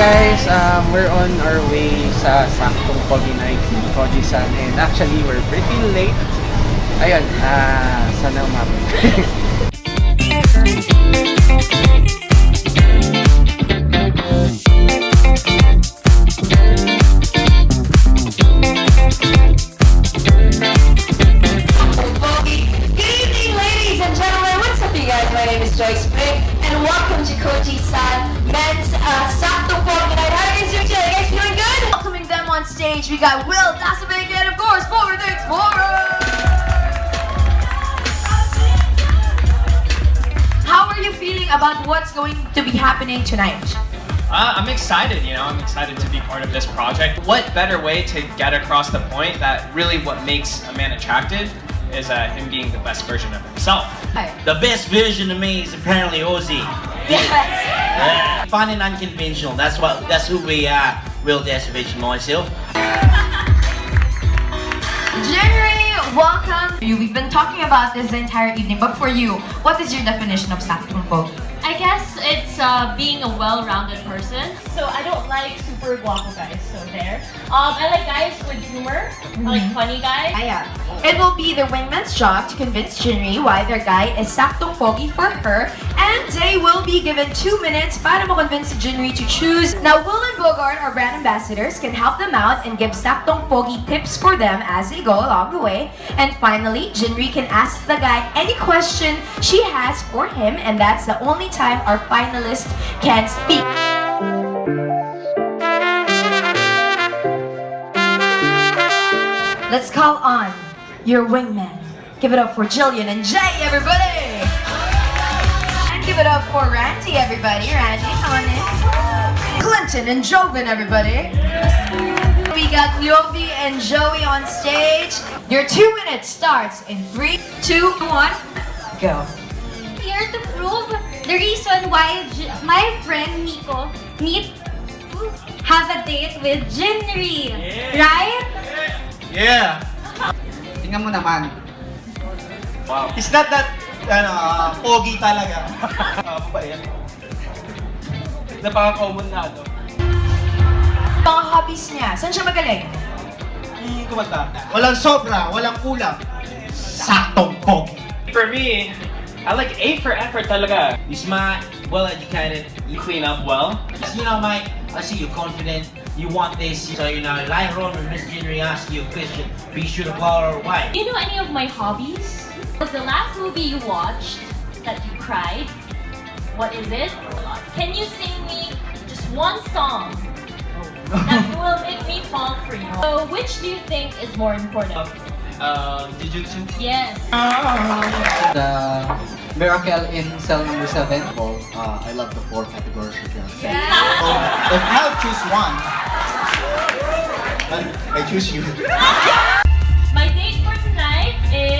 guys, um, we're on our way sa saktong Pogi Night ni Koji-san and actually we're pretty late. Ayun, ah, sana umabot. and welcome to Koji-san Men's uh, Sakto Pogi Night. How are you guys doing today? You guys feeling good? Welcoming them on stage, we got Will Dasovich and, of course, Bogart Explorer. How are you feeling about what's going to be happening tonight? Uh, I'm excited, you know, I'm excited to be part of this project. What better way to get across the point that really what makes a man attractive is uh, him being the best version of himself. Hi. The best version of me is apparently Ozzy. Yes. Yeah. Fun and unconventional. That's what. That's who we are. Real Dasovich and myself. January, welcome. You- We've been talking about this the entire evening, but for you, what is your definition of Saktong Pogi? I guess it's uh, being a well-rounded person. So I don't like super guapo guys. So there. Um, I like guys with humor. I like funny guys. Aya. It will be the wingman's job to convince Jinri why their guy is saktong pogi for her and they will be given two minutes para ma-convince Jinri to choose. Now, Will and Bogart, our brand ambassadors, can help them out and give saktong pogi tips for them as they go along the way. And finally, Jinri can ask the guy any question she has for him and that's the only time our finalist can speak. Let's call on your wingman. Give it up for Jillian and Jay, everybody! And give it up for Randy, everybody. Randy, come on in. Clinton and Joven, everybody. We got Yovi and Joey on stage. Your two minutes starts in three, two, one, go. here to prove the reason why J- my friend Nico need to have a date with Jinri. Right? Yeah. Tingnan mo naman. Wow. It's not that, ano, ah, pogi talaga. Ah, ba yan? Napaka-common na ano. Mga hobbies niya. Saan siya magaling? Hmm, kumanta. Walang sobra, walang kulang. Saktong pogi. For me, I like A for effort talaga. You smart, well educated. You clean up well. You know, Mike, I see you're confident. You want this. So you know, later on when Miss Jinri asks you a question, be sure to blow her away. Do you know any of my hobbies? Was the last movie you watched that you cried? What is it? Can you sing me just one song that will make me fall for you? So which do you think is more important? Uh, Jujutsu. Yes. the Miracle in cell number 7. Well, uh, I love the four categories which are set. If I'll choose one, then I choose you. My date for tonight is